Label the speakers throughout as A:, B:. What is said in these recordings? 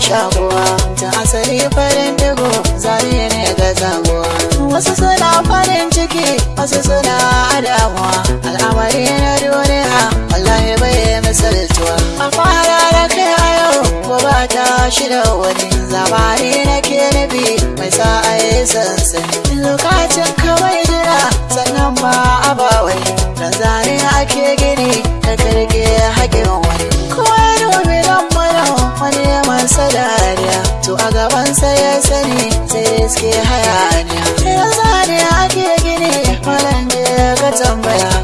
A: shakuwa ta asali farin ɗigo zari ne ga zaguwa wasu suna farin ciki wasu suna adawa. Al'amari na duniya wallahi bai misaltuwa. A fara da kai a yau gobe ta shida wani. Zamani na ke nufi mai sa'a yi sansani.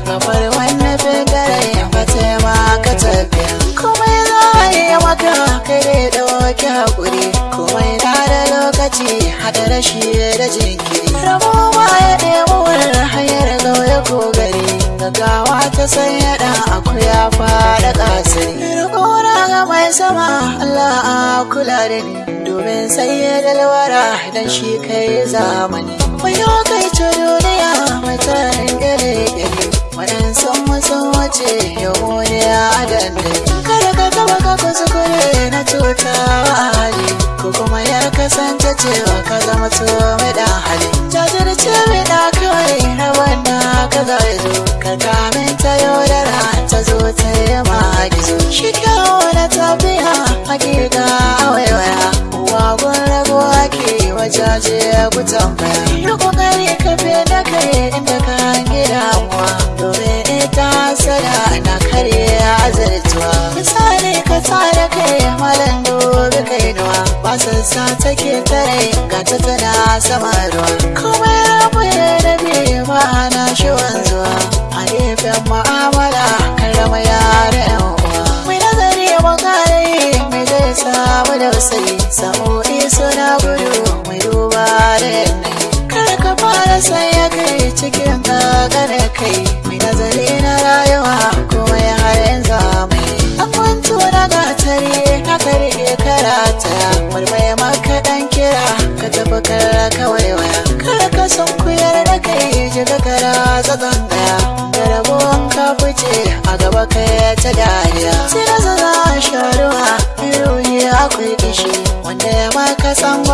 A: Kamar wani fitare ba ma ka tafiya kuma za a yi maka kai dai ɗauki haƙuri. Kuma na da lokaci haɗa rashi da jinkiri. Rabo ma ya ɗebo hanyar gauye ko gari. Gaggawa ta sanya ɗan akuya faɗa ƙasiri. Rikona ga mai sama Allah a kula da ni. Domin sai ya dalwara dan shi kai zamani. Wayo kai ta duniya mai wace yau ne a dandali kada ka taba ka kuskure na cutawa hali ko kuma ya kasance cewa ka zama to mai dan hali. Jajirce mai da kawai na wanda ka zo ka kamin ta yaudara ta zo ta yi magizo shi kyawo na tafiya hakika waiwaya wagon rago ake wajaje ku tambaya. Yi ƙoƙari ka fi da kai inda ka hangi damuwa domin sada na karye azartuwa misali ka tsara kai malam dobe kai nuwa basassa take tare ga ta tana sama ruwa. Kuma ya rabe ba na shi wanzuwa. A gefen mu'amala karama yare yan uwa. Mai nazari makare mai zai samu da wasai sa'o'i ka fice a gaba kai ta dariya. Sai na zaza sharuwa ruhi akwai kishi wanda ya maka tsangwama